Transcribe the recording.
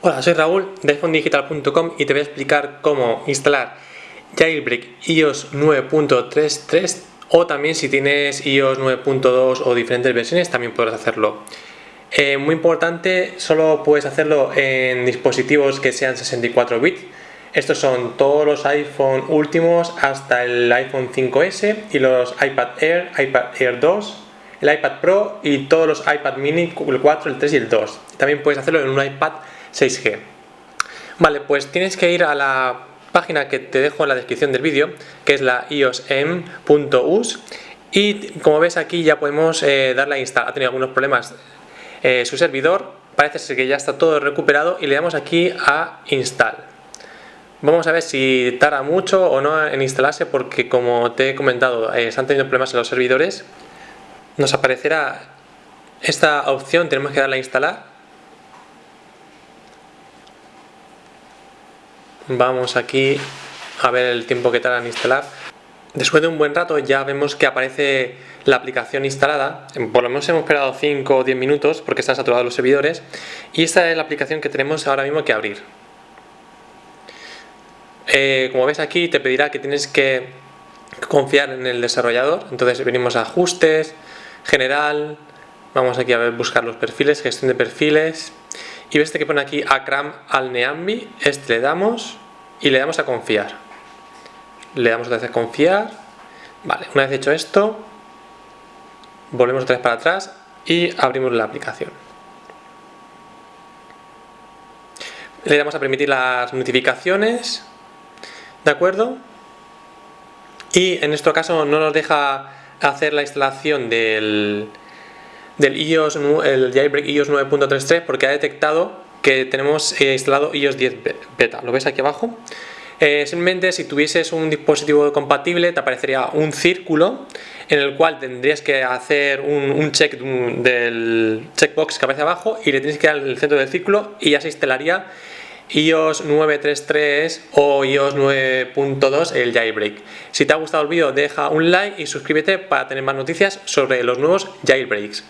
Hola, soy Raúl de iPhonedigital.com y te voy a explicar cómo instalar Jailbreak iOS 9.33 o también si tienes iOS 9.2 o diferentes versiones también podrás hacerlo. Eh, muy importante, solo puedes hacerlo en dispositivos que sean 64 bits. Estos son todos los iPhone últimos hasta el iPhone 5S y los iPad Air, iPad Air 2, el iPad Pro y todos los iPad mini, el 4, el 3 y el 2. También puedes hacerlo en un iPad 6G. Vale, pues tienes que ir a la página que te dejo en la descripción del vídeo, que es la iosm.us y como ves aquí ya podemos eh, darle a. Ha tenido algunos problemas eh, su servidor, parece ser que ya está todo recuperado y le damos aquí a install. Vamos a ver si tarda mucho o no en instalarse porque como te he comentado, eh, están teniendo problemas en los servidores. Nos aparecerá esta opción, tenemos que darle a instalar Vamos aquí a ver el tiempo que tarda en instalar. Después de un buen rato ya vemos que aparece la aplicación instalada, por lo menos hemos esperado 5 o 10 minutos porque están saturados los servidores y esta es la aplicación que tenemos ahora mismo que abrir. Eh, como ves aquí te pedirá que tienes que confiar en el desarrollador, entonces venimos a ajustes, general, vamos aquí a ver, buscar los perfiles, gestión de perfiles y ves que pone aquí Akram al Neambi, este le damos y le damos a confiar. Le damos otra vez a confiar. Vale, una vez hecho esto, volvemos otra vez para atrás y abrimos la aplicación. Le damos a permitir las notificaciones, ¿de acuerdo? Y en este caso no nos deja hacer la instalación del, del iOS, el jailbreak iOS 9.33 porque ha detectado que tenemos eh, instalado iOS 10 beta. ¿Lo ves aquí abajo? Eh, simplemente si tuvieses un dispositivo compatible te aparecería un círculo en el cual tendrías que hacer un, check del checkbox que aparece abajo y le tienes que dar el centro del círculo y ya se instalaría iOS 9.3.3 o iOS 9.2 el jailbreak. Si te ha gustado el vídeo deja un like y suscríbete para tener más noticias sobre los nuevos jailbreaks.